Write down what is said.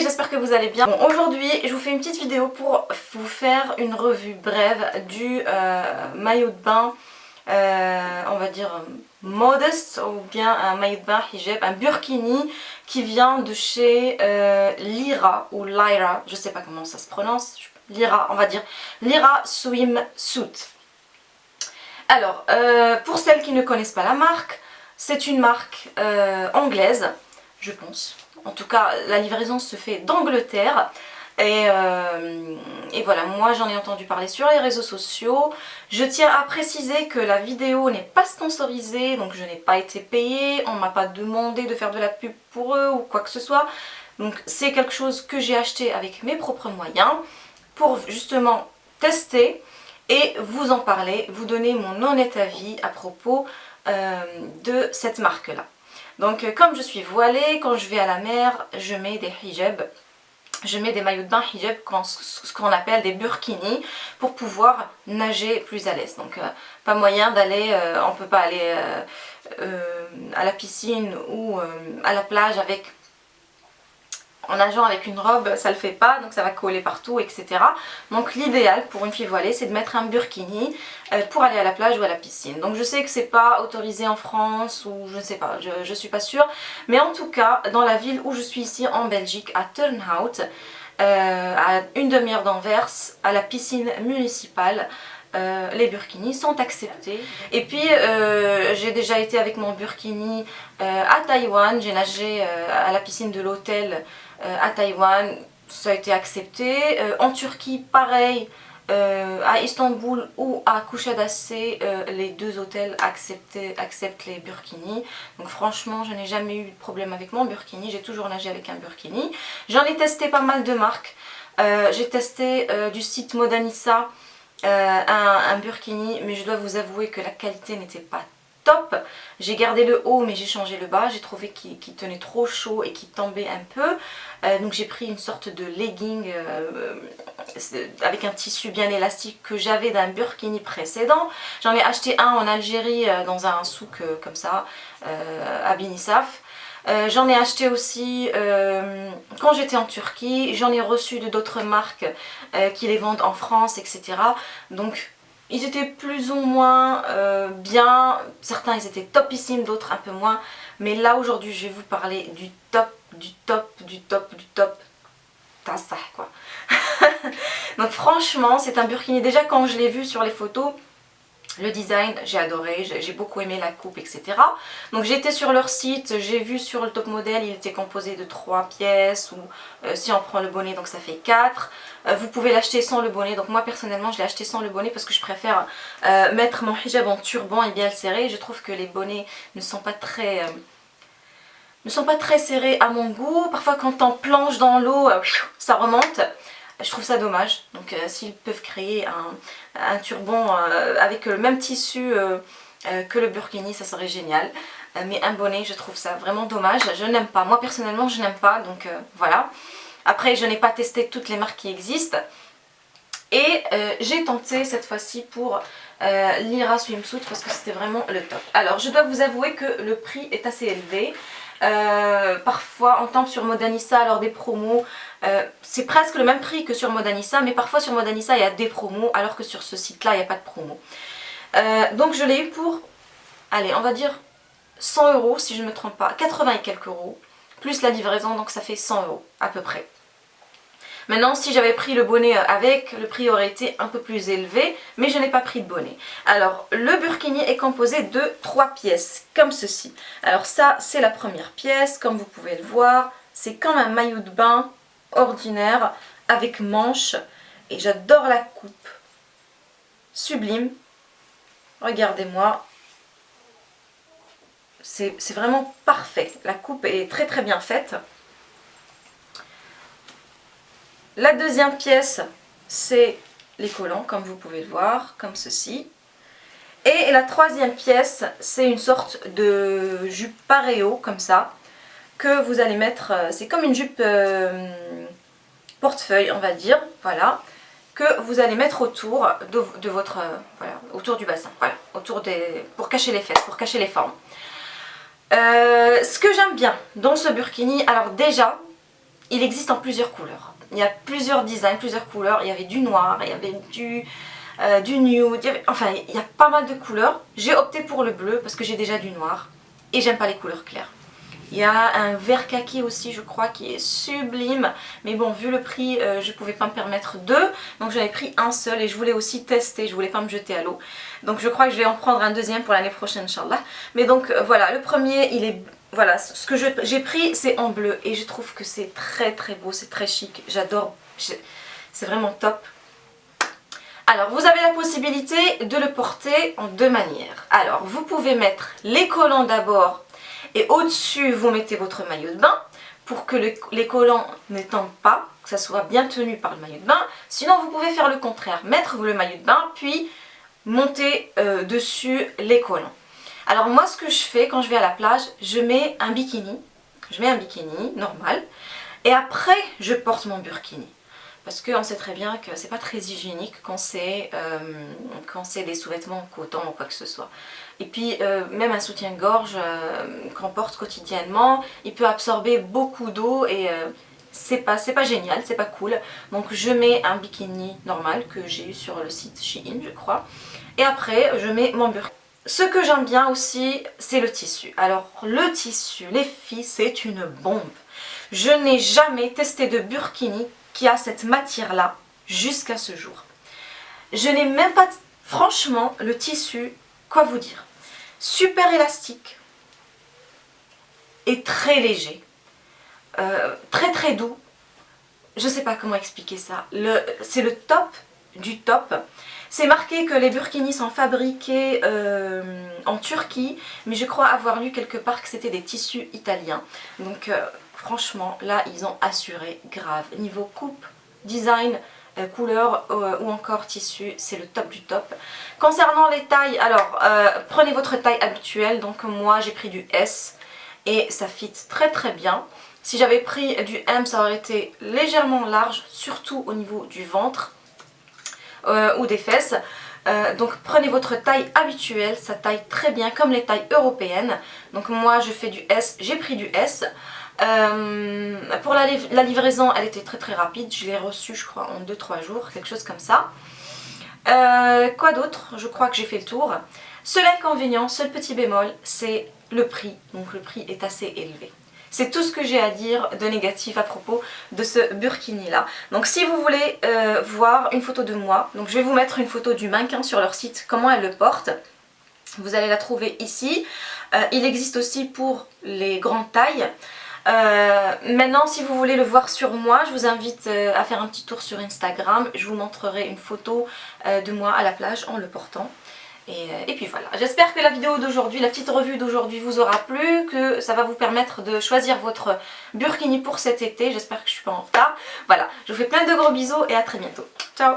j'espère que vous allez bien. Aujourd'hui je vous fais une petite vidéo pour vous faire une revue brève du euh, maillot de bain, euh, on va dire modeste ou bien un maillot de bain hijab, un burkini qui vient de chez euh, Lyra ou Lyra, je sais pas comment ça se prononce, Lyra on va dire, Lyra Swimsuit. Alors, pour celles qui ne connaissent pas la marque, c'est une marque anglaise, je pense, en tout cas, la livraison se fait d'Angleterre. Euh, et, voilà, moi j'en ai entendu parler sur les réseaux sociaux. Je tiens à préciser que la vidéo n'est pas sponsorisée, donc je n'ai pas été payée, on m'a pas demandé de faire de la pub pour eux ou quoi que ce soit. Donc c'est quelque chose que j'ai acheté avec mes propres moyens pour justement tester et vous en parler, vous donner mon honnête avis à propos euh, de cette marque-là. Donc euh, comme je suis voilée, quand je vais à la mer, je mets des hijabs. Je mets des maillots de bain hijab, ce qu'on appelle des burkinis, pour pouvoir nager plus à l'aise. Donc euh, pas moyen d'aller, euh, on peut pas aller à la piscine ou à la plage avec en nageant avec une robe ça le fait pas donc ça va coller partout etc donc l'idéal pour une fille voilée c'est de mettre un burkini euh, pour aller à la plage ou à la piscine. Donc je sais que c'est pas autorisé en France ou je ne sais pas je, je suis pas sûre. Mais en tout cas dans la ville où je suis ici en Belgique à Turnhout euh, à une demi-heure d'Anvers à la piscine municipale euh, les burkinis sont acceptés. Et puis j'ai déjà été avec mon burkini à Taïwan, j'ai nagé à la piscine de l'hôtel euh, à Taïwan, ça a été accepté. Euh, en Turquie, pareil. Euh, à Istanbul ou à Kuşadası, les deux hôtels acceptent les burkinis. Donc franchement, je n'ai jamais eu de problème avec mon burkini. J'ai toujours nagé avec un burkini. J'en ai testé pas mal de marques. J'ai testé du site Modanissa un, un, burkini, mais je dois vous avouer que la qualité n'était pas top. J'ai gardé le haut mais j'ai changé le bas. J'ai trouvé qu'il tenait trop chaud et qu'il tombait un peu. Euh, donc j'ai pris une sorte de legging euh, avec un tissu bien élastique que j'avais d'un burkini précédent. J'en ai acheté un en Algérie euh, dans un souk comme ça à Binisaf. j'en ai acheté aussi quand j'étais en Turquie, j'en ai reçu de d'autres marques qui les vendent en France, etc. Donc ils étaient plus ou moins euh, bien, certains ils étaient topissimes, d'autres un peu moins. Mais là aujourd'hui je vais vous parler du top, du top, du top, du top. T'as ça quoi. Donc franchement c'est un burkini, déjà quand je l'ai vu sur les photos, le design, j'ai adoré, j'ai beaucoup aimé la coupe, etc. Donc été sur leur site, j'ai vu sur le top modèle, il était composé de 3 pièces, ou euh, si on prend le bonnet, donc ça fait 4. Euh, vous pouvez l'acheter sans le bonnet, donc moi personnellement je l'ai acheté sans le bonnet parce que je préfère euh, mettre mon hijab en turban et bien le serrer. Je trouve que les bonnets ne sont pas très... ne sont pas très serrés à mon goût. Parfois quand on planche dans l'eau, ça remonte je trouve ça dommage. Donc euh, s'ils peuvent créer un, turban euh, avec le même tissu euh, que le burkini, ça serait génial. mais un bonnet, je trouve ça vraiment dommage. Je n'aime pas. Moi personnellement, je n'aime pas. Donc voilà. Après, je n'ai pas testé toutes les marques qui existent. Et j'ai tenté cette fois-ci pour l'Ira Swimsuit parce que c'était vraiment le top. Alors, je dois vous avouer que le prix est assez élevé. Euh, parfois on tombe sur Modanissa lors des promos. Euh, c'est presque le même prix que sur Modanissa, mais parfois sur Modanissa il y a des promos, alors que sur ce site-là il n'y a pas de promo. Euh, donc je l'ai eu pour, allez on va dire 100 euros si je ne me trompe pas, 80 et quelques euros, plus la livraison, donc ça fait 100 euros à peu près. Maintenant, si j'avais pris le bonnet avec, le prix aurait été un peu plus élevé, mais je n'ai pas pris de bonnet. Alors, le burkini est composé de trois pièces, comme ceci. Alors ça, c'est la première pièce, comme vous pouvez le voir. C'est comme un maillot de bain ordinaire, avec manche. Et j'adore la coupe. Sublime. Regardez-moi. C'est vraiment parfait. La coupe est très très bien faite. La deuxième pièce, c'est les collants, comme vous pouvez le voir, comme ceci. Et la troisième pièce, c'est une sorte de jupe paréo, comme ça, que vous allez mettre, euh, c'est comme une jupe euh, portefeuille, on va dire, voilà, que vous allez mettre autour de, votre, euh, voilà, autour du bassin, voilà, autour des, pour cacher les fesses, pour cacher les formes. ce que j'aime bien dans ce burkini, alors déjà, il existe en plusieurs couleurs. Il y a plusieurs designs, plusieurs couleurs. Il y avait du noir, il y avait du, euh, du nude, enfin il y a pas mal de couleurs. J'ai opté pour le bleu parce que j'ai déjà du noir et j'aime pas les couleurs claires. Il y a un vert kaki aussi je crois qui est sublime. Mais bon vu le prix euh, je pouvais pas me permettre deux. Donc j'avais pris un seul et je voulais aussi tester, je voulais pas me jeter à l'eau. Donc je crois que je vais en prendre un deuxième pour l'année prochaine Inch'Allah. Mais donc euh, voilà. Le premier il est voilà. Ce que j'ai pris c'est en bleu. Et je trouve que c'est très très beau, c'est très chic, j'adore, c'est vraiment top. Alors vous avez la possibilité de le porter en deux manières. Alors vous pouvez mettre les collants d'abord et au-dessus vous mettez votre maillot de bain pour que les collants n'étendent pas, que ça soit bien tenu par le maillot de bain. Sinon vous pouvez faire le contraire, mettre le maillot de bain puis monter euh, dessus les collants. Alors moi ce que je fais quand je vais à la plage, je mets un bikini, je mets un bikini normal et après je porte mon burkini parce qu'on sait très bien que c'est pas très hygiénique quand c'est euh, des sous-vêtements en coton ou quoi que ce soit. Et puis euh, même un soutien-gorge euh, qu'on porte quotidiennement, il peut absorber beaucoup d'eau et c'est pas, pas génial, c'est pas cool. Donc je mets un bikini normal que j'ai eu sur le site Shein je crois. Et après je mets mon burkini. Ce que j'aime bien aussi, c'est le tissu. Alors le tissu, les filles, c'est une bombe. Je n'ai jamais testé de burkini qui a cette matière-là jusqu'à ce jour. Je n'ai même pas, franchement, le tissu, quoi vous dire Super élastique et très léger. Euh, très très doux. Je sais pas comment expliquer ça. C'est le top du top. C'est marqué que les burkinis sont fabriqués euh, en Turquie, mais je crois avoir lu quelque part que c'était des tissus italiens. Donc euh, franchement, là, ils ont assuré grave. Niveau coupe, design, euh, couleur ou encore tissu, c'est le top du top. Concernant les tailles, alors prenez votre taille habituelle. Donc moi, j'ai pris du S et ça fit très très bien. Si j'avais pris du M, ça aurait été légèrement large, surtout au niveau du ventre. Euh, ou des fesses. Euh, donc prenez votre taille habituelle, ça taille très bien comme les tailles européennes. Donc moi je fais du S, j'ai pris du S. Euh, pour la, livraison elle était très très rapide, je l'ai reçue je crois en 2-3 jours, quelque chose comme ça. quoi d'autre? Je crois que j'ai fait le tour. Seul inconvénient, seul petit bémol, c'est le prix. Donc le prix est assez élevé. C'est tout ce que j'ai à dire de négatif à propos de ce burkini là. Donc si vous voulez euh, voir une photo de moi, donc je vais vous mettre une photo du mannequin sur leur site, comment elle le porte. Vous allez la trouver ici. Euh, il existe aussi pour les grandes tailles. Euh, maintenant si vous voulez le voir sur moi je vous invite à faire un petit tour sur Instagram. Je vous montrerai une photo de moi à la plage en le portant. Euh, et, puis voilà, j'espère que la vidéo d'aujourd'hui, la petite revue d'aujourd'hui vous aura plu, que ça va vous permettre de choisir votre burkini pour cet été, j'espère que je suis pas en retard. Voilà, je vous fais plein de gros bisous et à très bientôt. Ciao